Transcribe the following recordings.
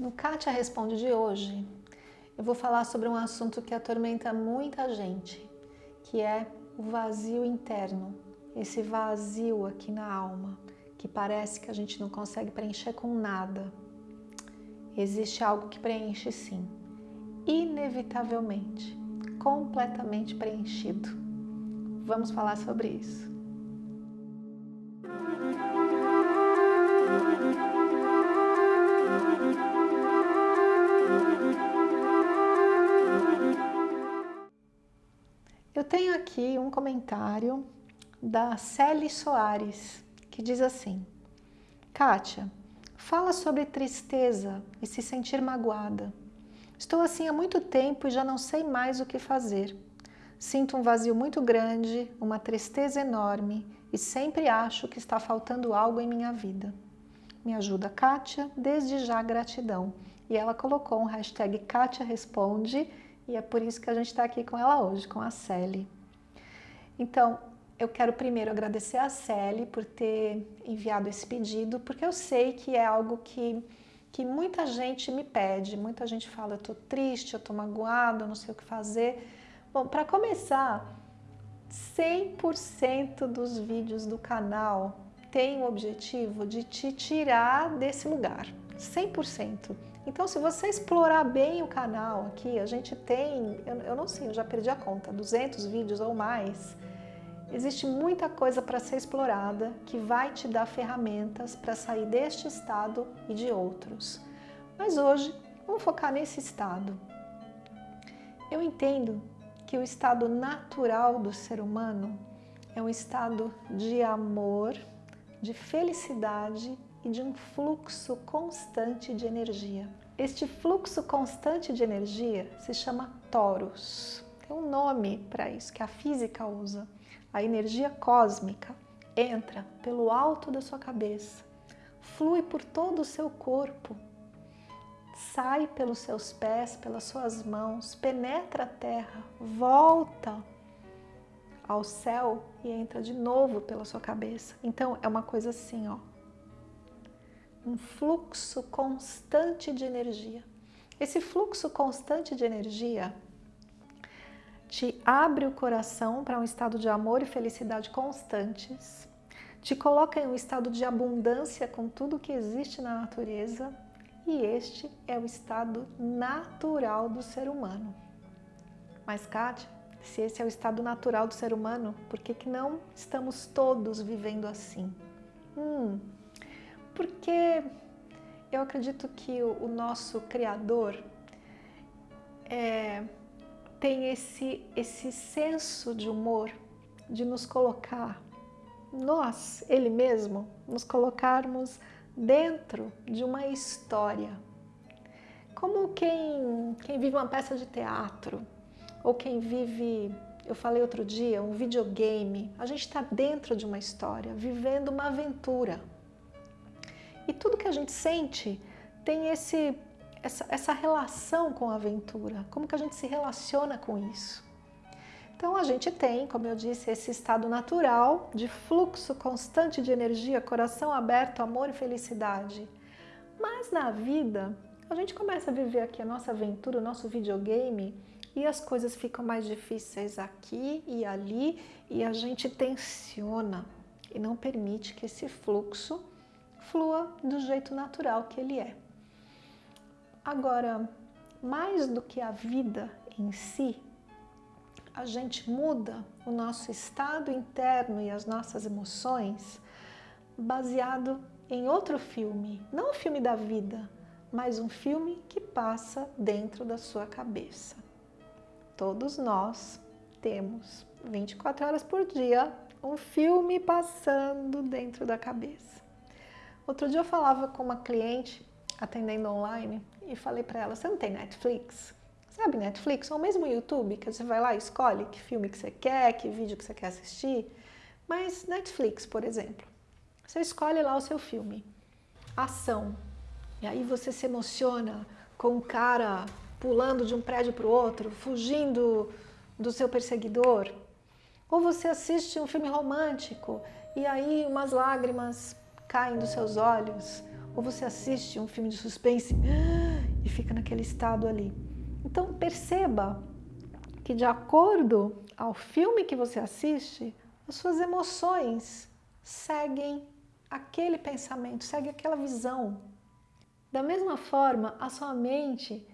No Kátia Responde de hoje, eu vou falar sobre um assunto que atormenta muita gente, que é o vazio interno, esse vazio aqui na alma, que parece que a gente não consegue preencher com nada. Existe algo que preenche sim, inevitavelmente, completamente preenchido. Vamos falar sobre isso. Aqui um comentário da Celi Soares, que diz assim, Kátia, fala sobre tristeza e se sentir magoada. Estou assim há muito tempo e já não sei mais o que fazer. Sinto um vazio muito grande, uma tristeza enorme e sempre acho que está faltando algo em minha vida. Me ajuda, Kátia, desde já gratidão. E ela colocou um hashtag Kátia Responde e é por isso que a gente está aqui com ela hoje, com a Celi. Então, eu quero primeiro agradecer a Celi por ter enviado esse pedido, porque eu sei que é algo que, que muita gente me pede, muita gente fala, eu tô triste, eu tô magoado, eu não sei o que fazer. Bom, para começar, 100% dos vídeos do canal tem o objetivo de te tirar desse lugar, 100%. Então, se você explorar bem o canal aqui, a gente tem, eu, eu não sei, eu já perdi a conta, 200 vídeos ou mais. Existe muita coisa para ser explorada que vai te dar ferramentas para sair deste estado e de outros. Mas hoje, vamos focar nesse estado. Eu entendo que o estado natural do ser humano é um estado de amor, de felicidade e de um fluxo constante de energia. Este fluxo constante de energia se chama torus. Tem um nome para isso que a física usa. A energia cósmica entra pelo alto da sua cabeça, flui por todo o seu corpo, sai pelos seus pés, pelas suas mãos, penetra a terra, volta ao céu e entra de novo pela sua cabeça. Então é uma coisa assim, ó um fluxo constante de energia. Esse fluxo constante de energia te abre o coração para um estado de amor e felicidade constantes, te coloca em um estado de abundância com tudo que existe na natureza e este é o estado natural do ser humano. Mas, Kátia, se esse é o estado natural do ser humano, por que, que não estamos todos vivendo assim? Hum, porque eu acredito que o, nosso Criador é, tem esse, esse senso de humor de nos colocar, nós, Ele mesmo, nos colocarmos dentro de uma história. Como quem, quem vive uma peça de teatro, ou quem vive, eu falei outro dia, um videogame. A gente está dentro de uma história, vivendo uma aventura. E tudo que a gente sente tem esse, essa, essa relação com a aventura, como que a gente se relaciona com isso. Então a gente tem, como eu disse, esse estado natural de fluxo constante de energia, coração aberto, amor e felicidade. Mas na vida, a gente começa a viver aqui a nossa aventura, o nosso videogame, e as coisas ficam mais difíceis aqui e ali, e a gente tensiona e não permite que esse fluxo flua do jeito natural que ele é. Agora, mais do que a vida em si, a gente muda o nosso estado interno e as nossas emoções baseado em outro filme, não o filme da vida, mas um filme que passa dentro da sua cabeça. Todos nós temos 24 horas por dia um filme passando dentro da cabeça. Outro dia eu falava com uma cliente atendendo online e falei para ela, você não tem Netflix? Sabe Netflix? Ou mesmo YouTube, que você vai lá e escolhe que filme que você quer, que vídeo que você quer assistir. Mas Netflix, por exemplo, você escolhe lá o seu filme, ação, e aí você se emociona com um cara pulando de um prédio para o outro, fugindo do seu perseguidor. Ou você assiste um filme romântico e aí umas lágrimas caem dos seus olhos, ou você assiste um filme de suspense e fica naquele estado ali. Então perceba que de acordo ao filme que você assiste, as suas emoções seguem aquele pensamento, seguem aquela visão. Da mesma forma, a sua mente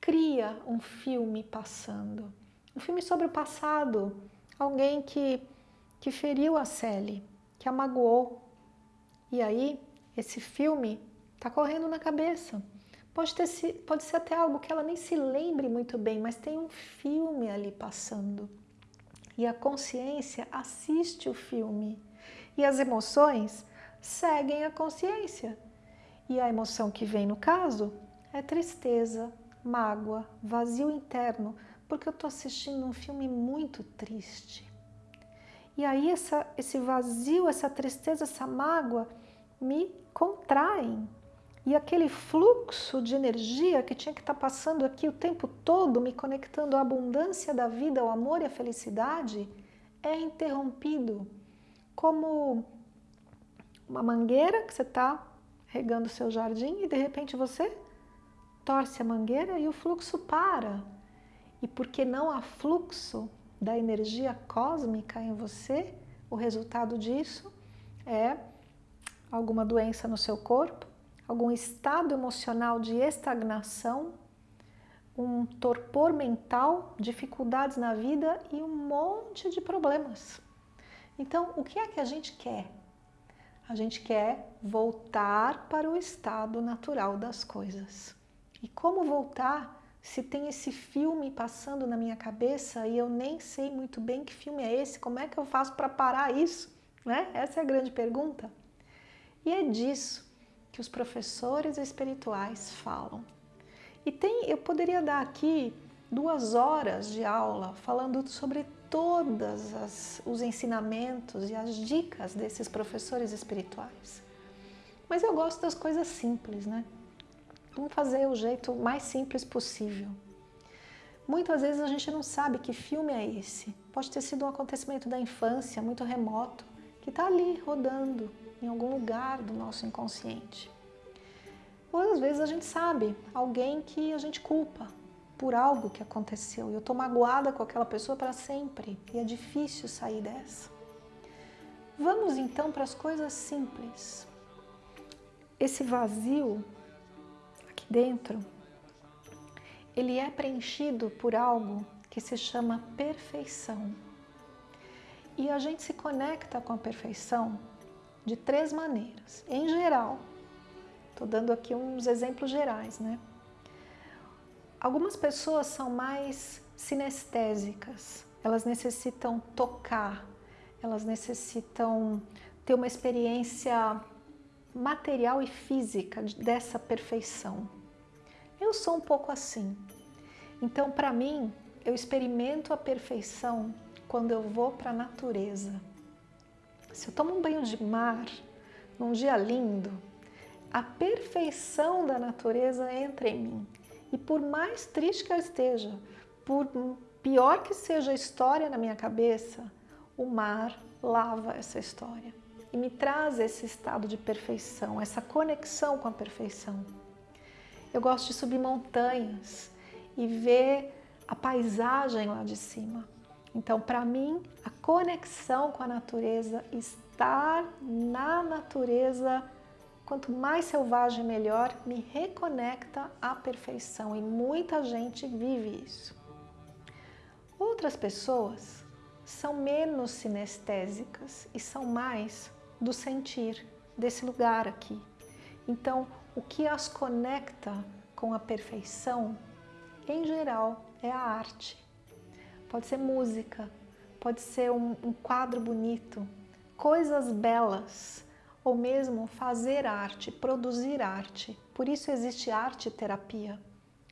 cria um filme passando. Um filme sobre o passado. Alguém que, que feriu a Sally, que a magoou. E aí, esse filme está correndo na cabeça. Pode, ter, pode ser até algo que ela nem se lembre muito bem, mas tem um filme ali passando. E a consciência assiste o filme. E as emoções seguem a consciência. E a emoção que vem no caso é tristeza, mágoa, vazio interno, porque eu estou assistindo um filme muito triste. E aí essa, esse vazio, essa tristeza, essa mágoa me contraem. E aquele fluxo de energia que tinha que estar tá passando aqui o tempo todo, me conectando à abundância da vida, ao amor e à felicidade, é interrompido. Como uma mangueira que você está regando o seu jardim e de repente você torce a mangueira e o fluxo para. E porque não há fluxo da energia cósmica em você, o resultado disso é alguma doença no seu corpo, algum estado emocional de estagnação, um torpor mental, dificuldades na vida e um monte de problemas. Então, o que é que a gente quer? A gente quer voltar para o estado natural das coisas. E como voltar se tem esse filme passando na minha cabeça e eu nem sei muito bem que filme é esse? Como é que eu faço para parar isso? Né? Essa é a grande pergunta. E é disso que os professores espirituais falam. E tem, eu poderia dar aqui duas horas de aula falando sobre todos os ensinamentos e as dicas desses professores espirituais. Mas eu gosto das coisas simples, né? Vamos fazer o jeito mais simples possível. Muitas vezes a gente não sabe que filme é esse. Pode ter sido um acontecimento da infância, muito remoto, que está ali rodando em algum lugar do nosso inconsciente. Ou às vezes a gente sabe alguém que a gente culpa por algo que aconteceu e eu estou magoada com aquela pessoa para sempre e é difícil sair dessa. Vamos então para as coisas simples. Esse vazio dentro, ele é preenchido por algo que se chama perfeição. E a gente se conecta com a perfeição de três maneiras. Em geral, estou dando aqui uns exemplos gerais, né? Algumas pessoas são mais sinestésicas, elas necessitam tocar, elas necessitam ter uma experiência material e física dessa perfeição. Eu sou um pouco assim. Então, para mim, eu experimento a perfeição quando eu vou para a natureza. Se eu tomo um banho de mar, num dia lindo, a perfeição da natureza entra em mim. E por mais triste que eu esteja, por pior que seja a história na minha cabeça, o mar lava essa história e me traz esse estado de perfeição, essa conexão com a perfeição. Eu gosto de subir montanhas e ver a paisagem lá de cima. Então, para mim, a conexão com a natureza, estar na natureza, quanto mais selvagem melhor, me reconecta à perfeição e muita gente vive isso. Outras pessoas são menos sinestésicas e são mais do sentir desse lugar aqui. Então, o que as conecta com a perfeição, em geral, é a arte. Pode ser música, pode ser um, um quadro bonito, coisas belas, ou mesmo fazer arte, produzir arte. Por isso existe arte terapia.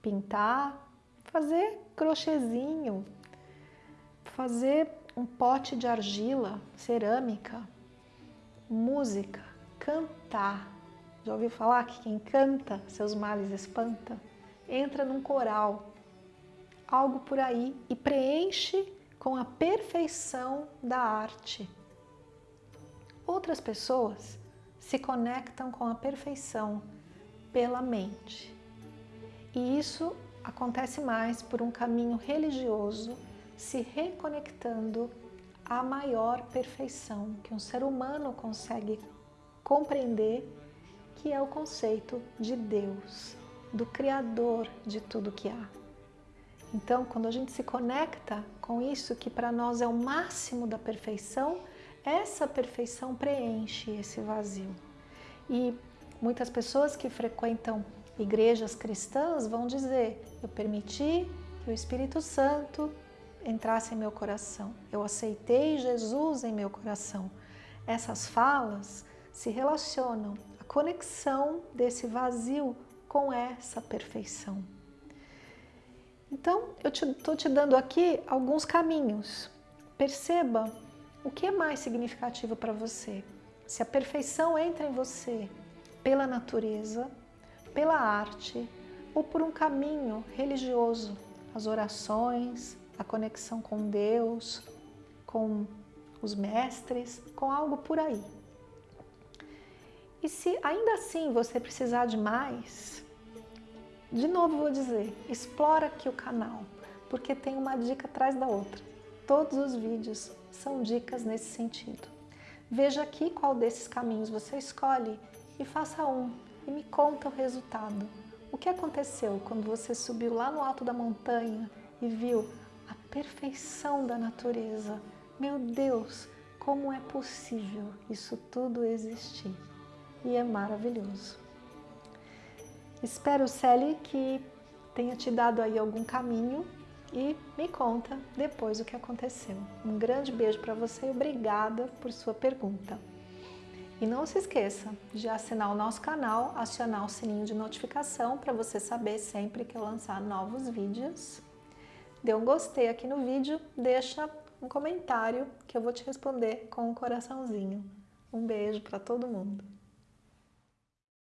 Pintar, fazer crochêzinho, fazer um pote de argila, cerâmica, música, cantar. Já ouviu falar que quem canta seus males espanta? Entra num coral, algo por aí, e preenche com a perfeição da arte. Outras pessoas se conectam com a perfeição pela mente. E isso acontece mais por um caminho religioso se reconectando à maior perfeição que um ser humano consegue compreender, que é o conceito de Deus, do Criador de tudo que há. Então, quando a gente se conecta com isso que para nós é o máximo da perfeição, essa perfeição preenche esse vazio. E muitas pessoas que frequentam igrejas cristãs vão dizer, eu permiti que o Espírito Santo entrasse em meu coração, eu aceitei Jesus em meu coração. Essas falas se relacionam à conexão desse vazio com essa perfeição. Então, eu estou te, te dando aqui alguns caminhos. Perceba o que é mais significativo para você. Se a perfeição entra em você pela natureza, pela arte ou por um caminho religioso, as orações, a conexão com Deus, com os mestres, com algo por aí. E se ainda assim você precisar de mais, de novo vou dizer, explora aqui o canal, porque tem uma dica atrás da outra. Todos os vídeos são dicas nesse sentido. Veja aqui qual desses caminhos você escolhe e faça um e me conta o resultado. O que aconteceu quando você subiu lá no alto da montanha e viu a perfeição da natureza? Meu Deus, como é possível isso tudo existir? E é maravilhoso. Espero, Sally, que tenha te dado aí algum caminho e me conta depois o que aconteceu. Um grande beijo para você e obrigada por sua pergunta. E não se esqueça de assinar o nosso canal, acionar o sininho de notificação para você saber sempre que eu lançar novos vídeos. Dê um gostei aqui no vídeo, deixa um comentário que eu vou te responder com um coraçãozinho. Um beijo para todo mundo!